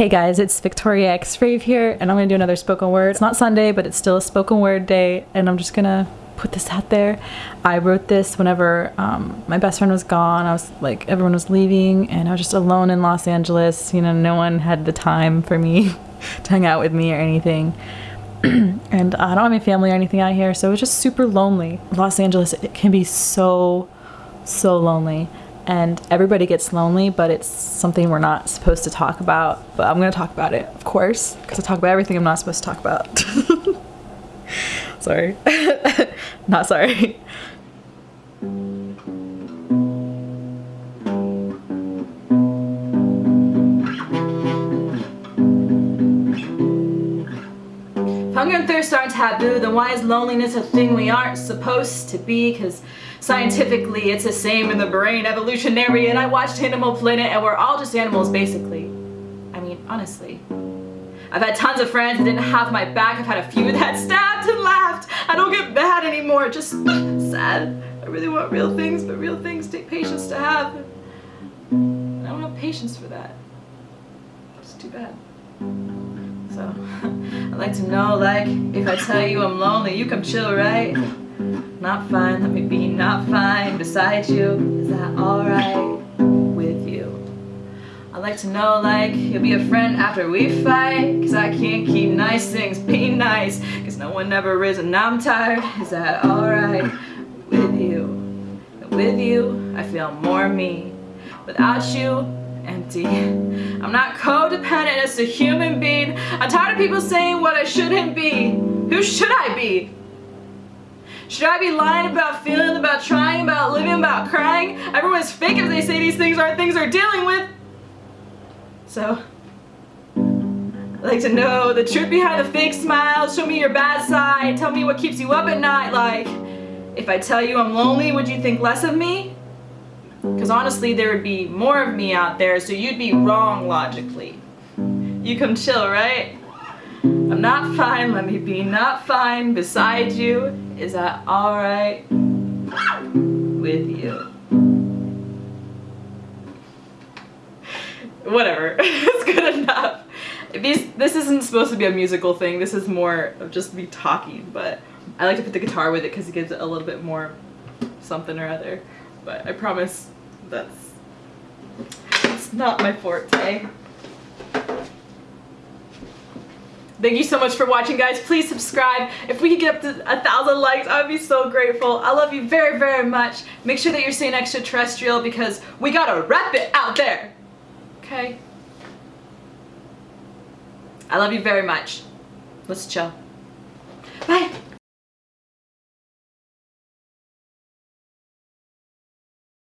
Hey guys, it's Victoria X Rave here, and I'm gonna do another spoken word. It's not Sunday, but it's still a spoken word day, and I'm just gonna put this out there. I wrote this whenever um, my best friend was gone. I was like, everyone was leaving, and I was just alone in Los Angeles. You know, no one had the time for me to hang out with me or anything. and I don't have any family or anything out here, so it was just super lonely. Los Angeles, it can be so, so lonely and everybody gets lonely, but it's something we're not supposed to talk about. But I'm gonna talk about it, of course, because I talk about everything I'm not supposed to talk about. sorry. not sorry. Hunger and thirst aren't taboo, then why is loneliness a thing we aren't supposed to be? Because Scientifically, it's the same in the brain, evolutionary, and I watched Animal Planet and we're all just animals basically. I mean, honestly. I've had tons of friends that didn't have my back. I've had a few that stabbed and laughed. I don't get bad anymore, just sad. I really want real things, but real things take patience to have. I don't have patience for that. It's too bad. So, I'd like to know, like, if I tell you I'm lonely, you come chill, right? Not fine, let me be not fine beside you. Is that alright with you? I'd like to know, like, you'll be a friend after we fight. Cause I can't keep nice things be nice. Cause no one ever is and I'm tired. Is that alright with you? with you, I feel more me. Without you, empty. I'm not codependent as a human being. I'm tired of people saying what I shouldn't be. Who should I be? Should I be lying about feeling, about trying, about living, about crying? Everyone's fake if they say these things aren't things they're dealing with. So, I'd like to know the truth behind the fake smiles. Show me your bad side. Tell me what keeps you up at night. Like, if I tell you I'm lonely, would you think less of me? Because honestly, there would be more of me out there, so you'd be wrong logically. You come chill, right? I'm not fine, let me be not fine beside you. Is that alright with you? Whatever, it's good enough. These, this isn't supposed to be a musical thing, this is more of just me talking, but I like to put the guitar with it because it gives it a little bit more something or other. But I promise that's, that's not my forte. Thank you so much for watching, guys. Please subscribe. If we could get up to a thousand likes, I would be so grateful. I love you very, very much. Make sure that you're staying extraterrestrial because we gotta rep it out there. Okay? I love you very much. Let's chill. Bye.